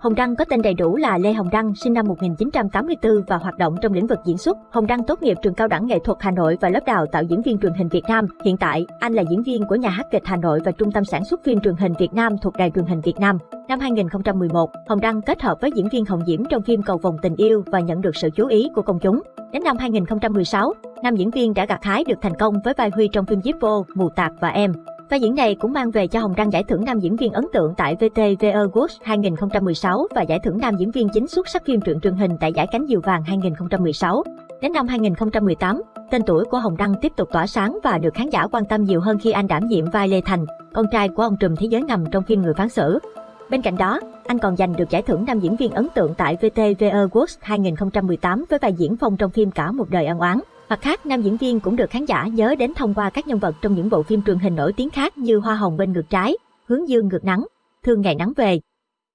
Hồng Đăng có tên đầy đủ là Lê Hồng Đăng, sinh năm 1984 và hoạt động trong lĩnh vực diễn xuất. Hồng Đăng tốt nghiệp trường cao đẳng nghệ thuật Hà Nội và lớp đào tạo diễn viên truyền hình Việt Nam. Hiện tại, anh là diễn viên của nhà hát kịch Hà Nội và trung tâm sản xuất phim truyền hình Việt Nam thuộc Đài truyền hình Việt Nam. Năm 2011, Hồng Đăng kết hợp với diễn viên Hồng Diễm trong phim Cầu vòng tình yêu và nhận được sự chú ý của công chúng. Đến năm 2016, nam diễn viên đã gặt hái được thành công với vai Huy trong phim Zippo, Mù Tạc và Em. Vai diễn này cũng mang về cho Hồng Đăng giải thưởng nam diễn viên ấn tượng tại VTV Awards 2016 và giải thưởng nam diễn viên chính xuất sắc phim truyện truyền hình tại giải Cánh Diều Vàng 2016. Đến năm 2018, tên tuổi của Hồng Đăng tiếp tục tỏa sáng và được khán giả quan tâm nhiều hơn khi anh đảm nhiệm vai Lê Thành, con trai của ông trùm thế giới ngầm trong phim Người phán xử. Bên cạnh đó, anh còn giành được giải thưởng nam diễn viên ấn tượng tại VTV Awards 2018 với vai diễn phong trong phim Cả một đời ân oán. Mặt khác, nam diễn viên cũng được khán giả nhớ đến thông qua các nhân vật trong những bộ phim truyền hình nổi tiếng khác như Hoa hồng bên ngược trái, Hướng dương ngược nắng, Thương ngày nắng về.